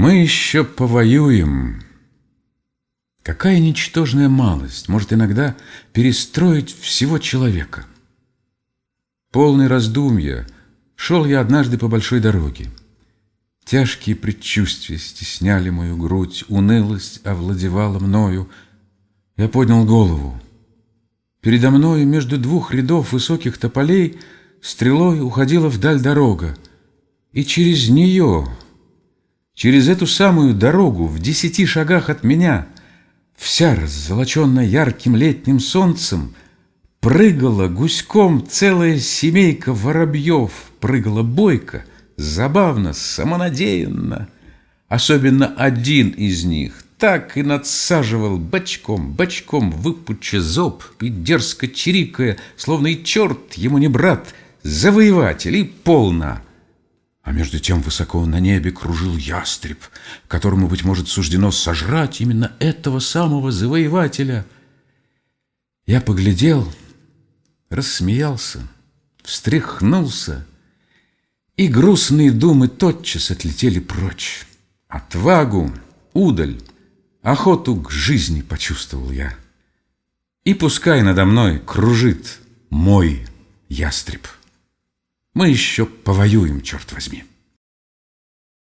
Мы еще повоюем. Какая ничтожная малость может иногда перестроить всего человека. Полный раздумья шел я однажды по большой дороге. Тяжкие предчувствия стесняли мою грудь, унылость овладевала мною. Я поднял голову. Передо мною между двух рядов высоких тополей стрелой уходила вдаль дорога, и через нее Через эту самую дорогу в десяти шагах от меня, Вся раззолоченная ярким летним солнцем, Прыгала гуськом целая семейка воробьев, Прыгала бойко, забавно, самонадеянно. Особенно один из них так и надсаживал бочком, бочком выпуча зоб и дерзко чирикая, Словно и черт ему не брат, завоеватель и полна. А между тем высоко на небе кружил ястреб, которому, быть может, суждено сожрать именно этого самого завоевателя. Я поглядел, рассмеялся, встряхнулся, и грустные думы тотчас отлетели прочь. Отвагу, удаль, охоту к жизни почувствовал я. И пускай надо мной кружит мой ястреб. Мы еще повоюем, черт возьми.